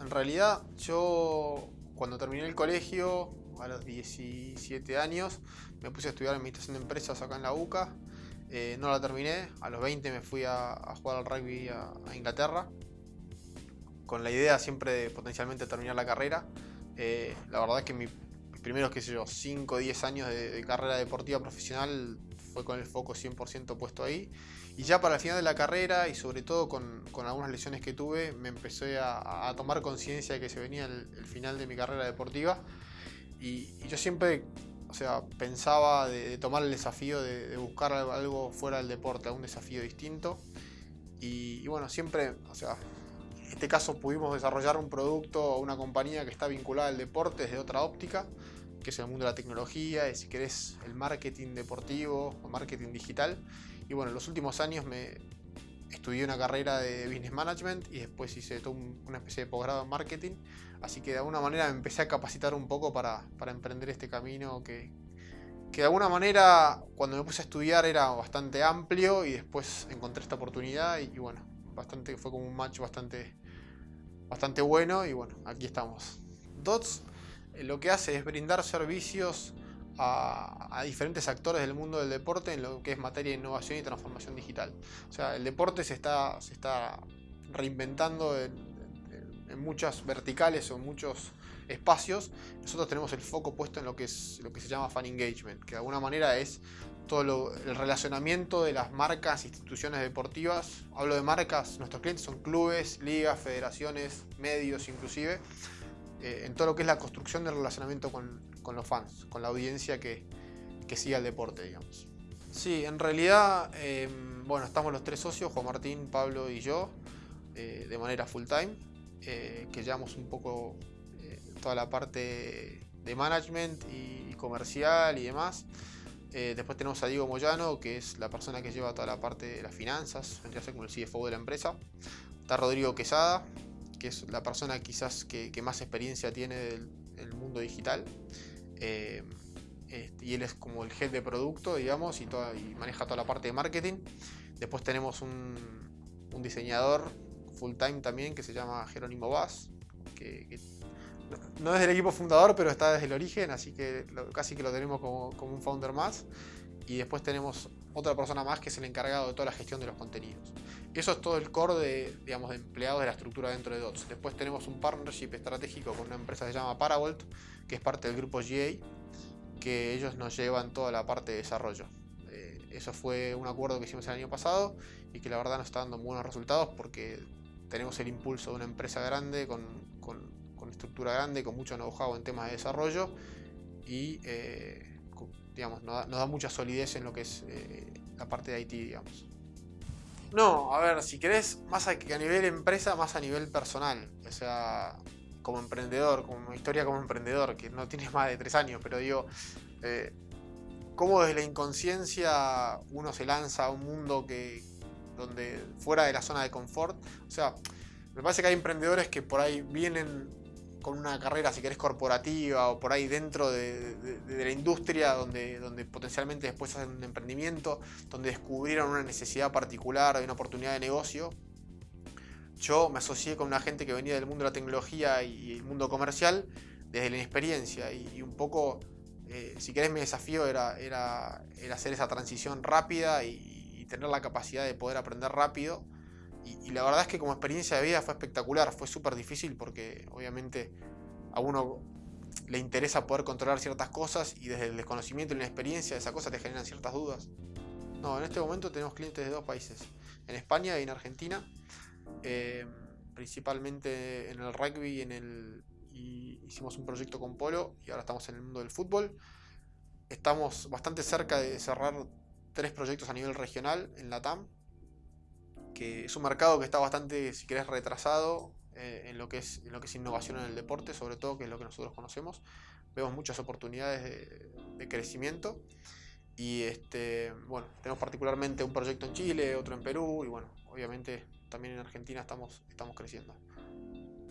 En realidad, yo cuando terminé el colegio, a los 17 años, me puse a estudiar administración de empresas acá en la UCA. Eh, no la terminé, a los 20 me fui a, jugar al rugby a, Inglaterra, con la idea siempre de potencialmente terminar la carrera. Eh, la verdad es que mi- mis primeros, qué sé yo, 5 o 10 años de carrera deportiva profesional fue con el foco 100% puesto ahí. Y ya para el final de la carrera y sobre todo con, con algunas lesiones que tuve, me empecé a, a tomar conciencia de que se venía el, el final de mi carrera deportiva. Y, y yo siempre, o sea, pensaba de, de tomar el desafío de, de buscar algo, fuera del deporte, algún desafío distinto. Y, y bueno, siempre, o sea, en este caso pudimos desarrollar un producto o una compañía que está vinculada al deporte desde otra óptica, que es el mundo de la tecnología y si querés el marketing deportivo o marketing digital. Y bueno, en los últimos años me estudié una carrera de business management y después hice un- una especie de posgrado en marketing. Así que de alguna manera me empecé a capacitar un poco para, para emprender este camino que, que de alguna manera cuando me puse a estudiar era bastante amplio y después encontré esta oportunidad y, y bueno, bastante, fue como un match bastante, bastante bueno y bueno, aquí estamos. DOTS lo que hace es brindar servicios a, a diferentes actores del mundo del deporte en lo que es materia de innovación y transformación digital. O sea, el deporte se está, se está reinventando en, en- en muchas verticales o en muchos espacios. Nosotros tenemos el foco puesto en lo que, es, lo que se llama fan engagement, que de alguna manera es todo lo- el relacionamiento de las marcas, instituciones deportivas. Hablo de marcas, nuestros clientes son clubes, ligas, federaciones, medios inclusive, eh, en todo lo que es la construcción del relacionamiento con, con los fans, con la audiencia que, que sigue al deporte, digamos. Sí, en realidad, eh, bueno, estamos los tres socios, Juan Martín, Pablo y yo, eh, de manera full time, eh, que llevamos un poco toda la parte de management y comercial y demás. Después tenemos a Diego Moyano, que es la persona que lleva toda la parte de las finanzas, vendría a ser como el CFO de la empresa. Está Rodrigo Quesada, que es la persona quizás que, más experiencia tiene del, mundo digital. Eh, este, y él es como el head de producto, digamos, y, maneja toda la parte de marketing. Después tenemos un, diseñador full time también que se llama Jerónimo Vaz, no- es del equipo fundador, pero está desde el origen, así que lo- casi que lo tenemos como, un founder más. Y después tenemos otra persona más que es el encargado de toda la gestión de los contenidos. Eso es todo el core de, digamos, de empleados de la estructura dentro de DOTS. Después tenemos un partnership estratégico con una empresa que se llama Paravolt, que es parte del grupo GA, que ellos nos llevan toda la parte de desarrollo. Eh, eso fue un acuerdo que hicimos el año pasado y que la verdad nos está dando buenos resultados porque tenemos el impulso de una empresa grande con estructura grande, con mucho know-how en temas de desarrollo y eh, digamos, nos da, nos da mucha solidez en lo que es eh, la parte de IT, digamos. No, a ver, si querés, más a, a nivel empresa, más a nivel personal. O sea, como emprendedor, como historia como emprendedor, que no tienes más de tres años, pero digo, eh, cómo desde la inconsciencia uno se lanza a un mundo que donde fuera de la zona de confort. O sea, me parece que hay emprendedores que por ahí vienen con una carrera, si querés, corporativa o por ahí dentro de, la industria donde, donde potencialmente después hacen un emprendimiento, donde descubrieron una necesidad particular una oportunidad de negocio. Yo me asocié con una gente que venía del mundo de la tecnología y el mundo comercial desde la inexperiencia y, un poco, eh, si querés, mi desafío era, era, hacer esa transición rápida y tener la capacidad de poder aprender rápido. Y, la verdad es que como experiencia de vida fue espectacular, fue súper difícil porque obviamente a uno le interesa poder controlar ciertas cosas y desde el desconocimiento y la experiencia esa cosa te generan ciertas dudas. No, en este momento tenemos clientes de dos países, en España y en Argentina, eh, principalmente en el rugby en el, y hicimos un proyecto con Polo y ahora estamos en el mundo del fútbol. Estamos bastante cerca de cerrar tres proyectos a nivel regional en la TAM, que es un mercado que está bastante, si querés, retrasado eh, en, lo que es, en lo que es innovación en el deporte, sobre todo, que es lo que nosotros conocemos. Vemos muchas oportunidades de, crecimiento. Y este, bueno, tenemos particularmente un proyecto en Chile, otro en Perú, y bueno, obviamente también en Argentina estamos, estamos creciendo.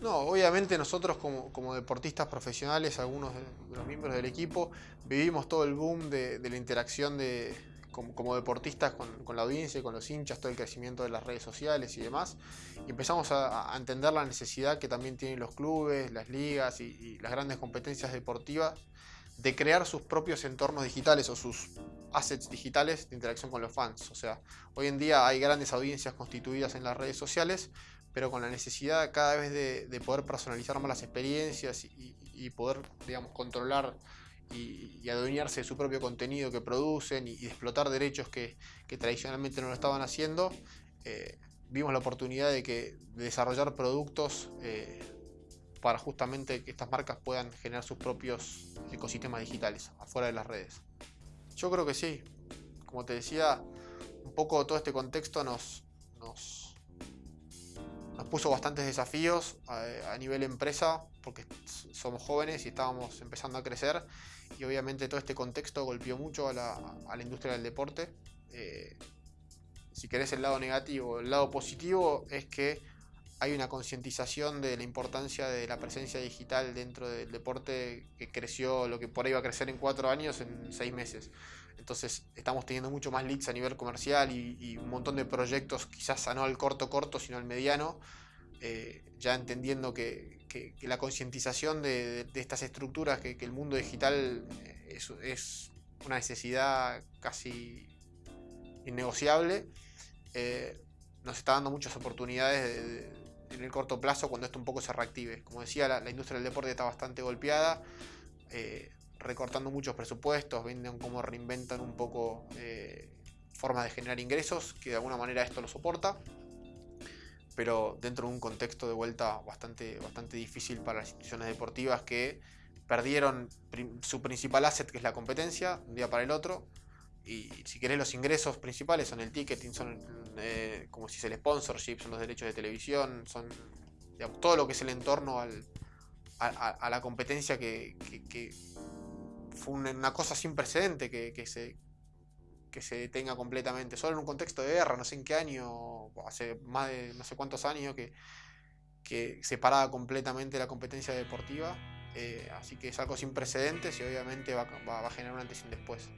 No, obviamente nosotros como, como deportistas profesionales, algunos de, los miembros del equipo, vivimos todo el boom de la interacción de, como, deportistas con, la audiencia, con los hinchas, todo el crecimiento de las redes sociales y demás. Y empezamos a, entender la necesidad que también tienen los clubes, las ligas y, las grandes competencias deportivas de crear sus propios entornos digitales o sus assets digitales de interacción con los fans. O sea, hoy en día hay grandes audiencias constituidas en las redes sociales, pero con la necesidad cada vez de, poder personalizar más las experiencias y, y poder, digamos, controlar y, adueñarse de su propio contenido que producen y, explotar derechos que, tradicionalmente no lo estaban haciendo, eh, vimos la oportunidad de, que, desarrollar productos eh, para justamente que estas marcas puedan generar sus propios ecosistemas digitales afuera de las redes. Yo creo que sí. Como te decía, un poco todo este contexto nos, nos puso bastantes desafíos a, nivel empresa porque somos jóvenes y estábamos empezando a crecer y obviamente todo este contexto golpeó mucho a la, industria del deporte. Eh, si querés el lado negativo, el lado positivo es que hay una concientización de la importancia de la presencia digital dentro del deporte que creció, lo que por ahí va a crecer en cuatro años, en seis meses. Entonces estamos teniendo mucho más leads a nivel comercial y, un montón de proyectos, quizás no al corto corto, sino al mediano, eh, ya entendiendo que, la concientización de, estas estructuras, que, el mundo digital eh, es, una necesidad casi innegociable, eh, nos está dando muchas oportunidades en el corto plazo cuando esto un poco se reactive. Como decía, la, industria del deporte está bastante golpeada, recortando muchos presupuestos, venden cómo reinventan un poco formas de generar ingresos, que de alguna manera esto lo soporta pero dentro de un contexto de vuelta bastante, bastante difícil para las instituciones deportivas que perdieron su principal asset, que es la competencia, un día para el otro. Y si querés, los ingresos principales son el ticketing, son eh, como si es el sponsorship, son los derechos de televisión, son todo lo que es el entorno al, a, la competencia que, fue una cosa sin precedente que, que se, que se detenga completamente, solo en un contexto de guerra, no sé en qué año, hace más de no sé cuántos años que, que separaba completamente la competencia deportiva, eh, así que es algo sin precedentes y obviamente va, va, va a generar un antes y un después.